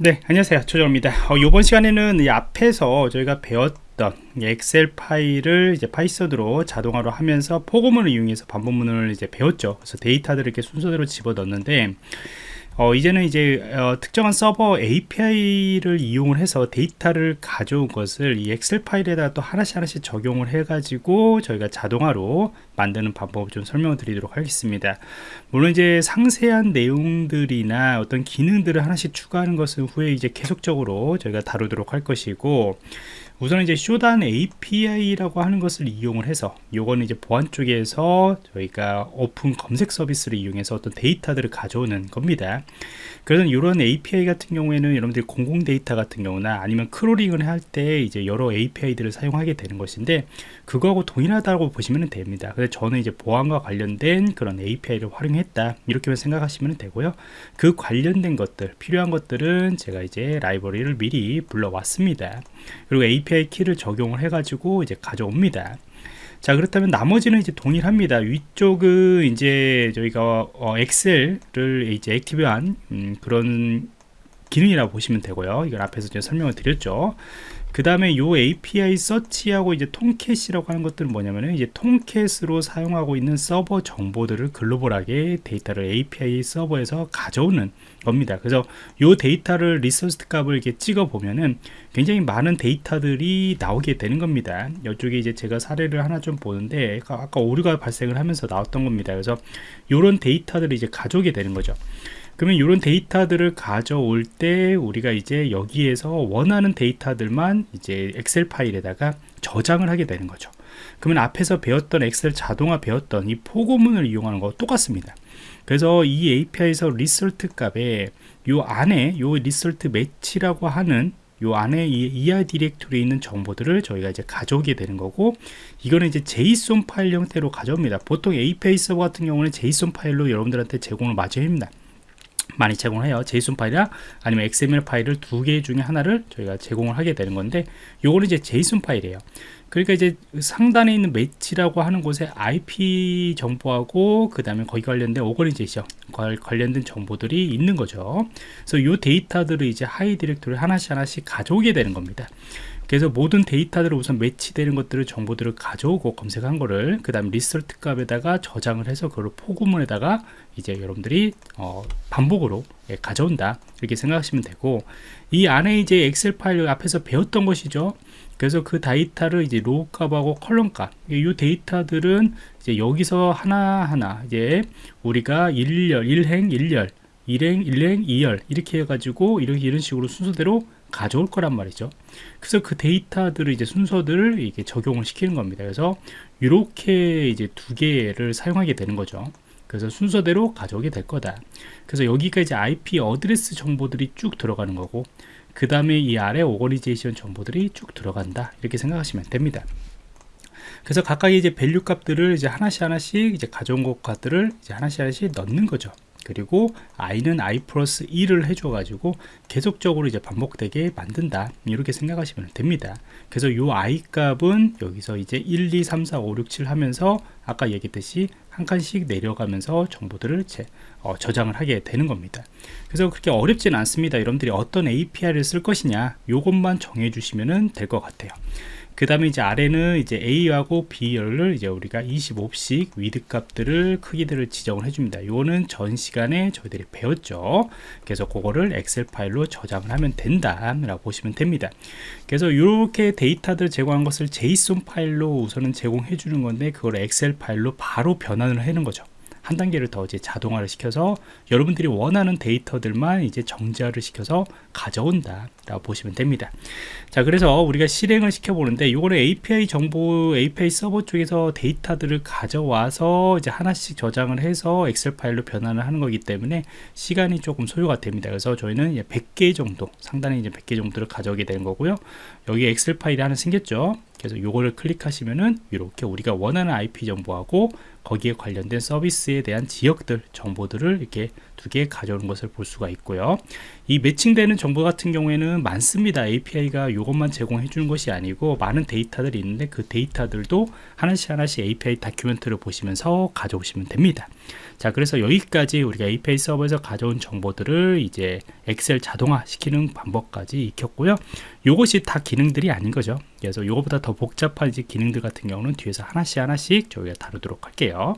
네 안녕하세요. 조정입니다. 어, 이번 시간에는 이 앞에서 저희가 배웠던 엑셀 파일을 이제 파이썬으로 자동화로 하면서 포고문을 이용해서 반복문을 이제 배웠죠. 그래서 데이터들을 이렇게 순서대로 집어 넣는데 어, 이제는 이제 어, 특정한 서버 API를 이용을 해서 데이터를 가져온 것을 이 엑셀 파일에다 또 하나씩 하나씩 적용을 해 가지고 저희가 자동화로 만드는 방법을 좀 설명을 드리도록 하겠습니다. 물론 이제 상세한 내용들이나 어떤 기능들을 하나씩 추가하는 것은 후에 이제 계속적으로 저희가 다루도록 할 것이고 우선 이제 Shodan API라고 하는 것을 이용을 해서 요거는 이제 보안 쪽에서 저희가 오픈 검색 서비스를 이용해서 어떤 데이터들을 가져오는 겁니다. 그래서 이런 API 같은 경우에는 여러분들이 공공 데이터 같은 경우나 아니면 crawling을 할 때 이제 여러 API들을 사용하게 되는 것인데 그거하고 동일하다고 보시면 됩니다. 그래서 저는 이제 보안과 관련된 그런 API를 활용했다. 이렇게 생각하시면 되고요. 그 관련된 것들 필요한 것들은 제가 이제 라이브러리를 미리 불러왔습니다. 그리고 API 키를 적용을 해 가지고 이제 가져옵니다. 자 그렇다면 나머지는 이제 동일합니다. 위쪽은 이제 저희가 어, 엑셀을 이제 active한 음, 그런 기능이라고 보시면 되고요. 이걸 앞에서 제가 설명을 드렸죠 그 다음에 요 API 서치하고 이제 Tomcat이라고 하는 것들은 뭐냐면은 이제 Tomcat으로 사용하고 있는 서버 정보들을 글로벌하게 데이터를 API 서버에서 가져오는 겁니다. 그래서 요 데이터를 result 값을 이렇게 찍어 보면은 굉장히 많은 데이터들이 나오게 되는 겁니다. 이쪽에 이제 제가 사례를 하나 좀 보는데 아까 오류가 발생을 하면서 나왔던 겁니다. 그래서 요런 데이터들을 이제 가져오게 되는 거죠. 그러면 이런 데이터들을 가져올 때 우리가 이제 여기에서 원하는 데이터들만 이제 엑셀 파일에다가 저장을 하게 되는 거죠. 그러면 앞에서 배웠던 엑셀 자동화 배웠던 이 포고문을 이용하는 거 똑같습니다. 그래서 이 API에서 result 값에 요 안에 요 result match라고 하는 요 안에 이 ER 디렉토리에 있는 정보들을 저희가 이제 가져오게 되는 거고 이거는 이제 JSON 파일 형태로 가져옵니다. 보통 API 서버 같은 경우는 JSON 파일로 여러분들한테 제공을 마저 합니다 많이 제공해요. JSON 파일이나 아니면 XML 파일을 두 개 중에 하나를 저희가 제공을 하게 되는 건데 요거는 이제 JSON 파일이에요. 그러니까 이제 상단에 있는 match라고 하는 곳에 IP 정보하고 그 다음에 거기 관련된 organization 관련된 정보들이 있는 거죠. 그래서 요 데이터들을 이제 하위 디렉토리 하나씩 하나씩 가져오게 되는 겁니다 그래서 모든 데이터들을 우선 match되는 것들을 정보들을 가져오고 검색한 거를 그 다음 result 값에다가 저장을 해서 그걸 for 구문에다가 이제 여러분들이 어, 반복으로 예, 가져온다 이렇게 생각하시면 되고 이 안에 이제 엑셀 파일 앞에서 배웠던 것이죠 그래서 그 데이터를 이제 row 값하고 column 값, 이 데이터들은 이제 여기서 하나하나 이제 우리가 1열, 1행, 1열, 1행, 1행, 2열 이렇게 해가지고 이렇게 이런 식으로 순서대로 가져올 거란 말이죠. 그래서 그 데이터들을 이제 순서들을 이게 적용을 시키는 겁니다. 그래서 이렇게 이제 두 개를 사용하게 되는 거죠. 그래서 순서대로 가져오게 될 거다. 그래서 여기가 이제 IP 어드레스 정보들이 쭉 들어가는 거고, 그 다음에 이 아래 organization 정보들이 쭉 들어간다. 이렇게 생각하시면 됩니다. 그래서 각각 이제 value 값들을 이제 하나씩 하나씩 이제 가져온 것들을 이제 하나씩 하나씩 넣는 거죠. 그리고 i는 i 플러스 1을 해줘 가지고 계속적으로 이제 반복되게 만든다. 이렇게 생각하시면 됩니다. 그래서 요 i 값은 여기서 이제 1 2 3 4 5 6 7 하면서 아까 얘기했듯이 한 칸씩 내려가면서 정보들을 제, 어, 저장을 하게 되는 겁니다. 그래서 그렇게 어렵지는 않습니다. 여러분들이 어떤 API를 쓸 것이냐 요것만 정해 주시면 될 것 같아요 그 다음에 이제 아래는 이제 A하고 B열을 이제 우리가 25씩 width 값들을 크기들을 지정을 해줍니다. 이거는 전 시간에 저희들이 배웠죠. 그래서 그거를 엑셀 파일로 저장을 하면 된다. 라고 보시면 됩니다. 그래서 이렇게 데이터들 제공한 것을 JSON 파일로 우선은 제공해 주는 건데 그걸 엑셀 파일로 바로 변환을 하는 거죠. 한 단계를 더 이제 자동화를 시켜서 여러분들이 원하는 데이터들만 이제 정자를 시켜서 가져온다 라고 보시면 됩니다. 자 그래서 우리가 실행을 시켜 보는데 이거는 API 정보 API 서버 쪽에서 데이터들을 가져와서 이제 하나씩 저장을 해서 엑셀 파일로 변환을 하는 거기 때문에 시간이 조금 소요가 됩니다. 그래서 저희는 100개 정도 상단에 이제 100개 정도를 가져오게 되는 거고요. 여기 엑셀 파일이 하나 생겼죠 그래서 요거를 클릭하시면은 이렇게 우리가 원하는 IP 정보하고 거기에 관련된 서비스에 대한 지역들 정보들을 이렇게 두 개 가져오는 것을 볼 수가 있고요. 이 매칭되는 정보 같은 경우에는 많습니다. API가 이것만 제공해 주는 것이 아니고 많은 데이터들이 있는데 그 데이터들도 하나씩 하나씩 API 다큐멘트를 보시면서 가져오시면 됩니다. 자 그래서 여기까지 우리가 API 서버에서 가져온 정보들을 이제 엑셀 자동화 시키는 방법까지 익혔고요. 요것이 다 기능들이 아닌 거죠 그래서 요거보다 더 복잡한 이제 기능들 같은 경우는 뒤에서 하나씩 하나씩 저희가 다루도록 할게요